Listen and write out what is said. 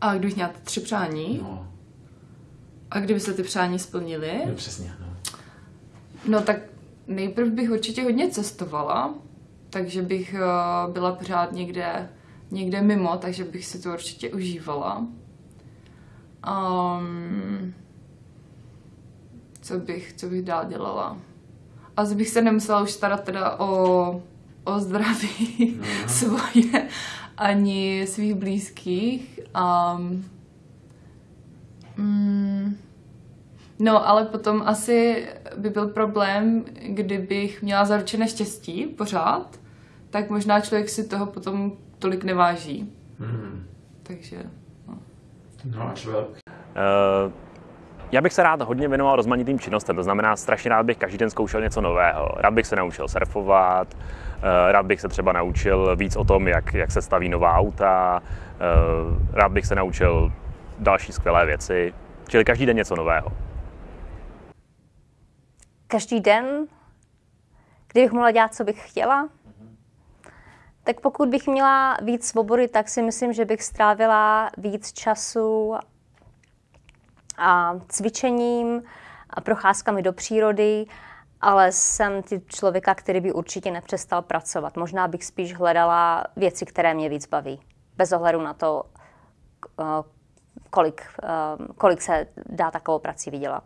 A kdybych měla tři přání? No, A kdyby se ty přání splnily? no přesně, no. No tak nejprv bych určitě hodně cestovala, takže bych eh, byla pořád někde, někde mimo, takže bych si to určitě užívala. Um, co bych, co bych dál dělala? Asi bych se nemusela už starat teda o, o zdraví svoje ani svých blízkých. Um, mm, No, ale potom asi by byl problém, kdybych měla zaručené štěstí pořád, tak možná člověk si toho potom tolik neváží. Mhm. Takže, no. No a člověk. Eh, Já bych se rád hodně věnoval rozmanitým činnostem, to znamená, strašně rád bych každý den zkoušel něco nového. Rád bych se naučil surfovat, eh, rád bych se třeba naučil víc o tom, jak, jak se staví nová auta, eh, rád bych se naučil další skvělé věci, čili každý den něco nového. každý den, kdybych mohla dělat, co bych chtěla, tak pokud bych měla víc svobody, tak si myslím, že bych strávila víc času a cvičením a procházkami do přírody, ale jsem typ člověka, který by určitě nepřestal pracovat. Možná bych spíš hledala věci, které mě víc baví, bez ohledu na to, eh, kolik, eh, kolik se dá takovou prací vydělat.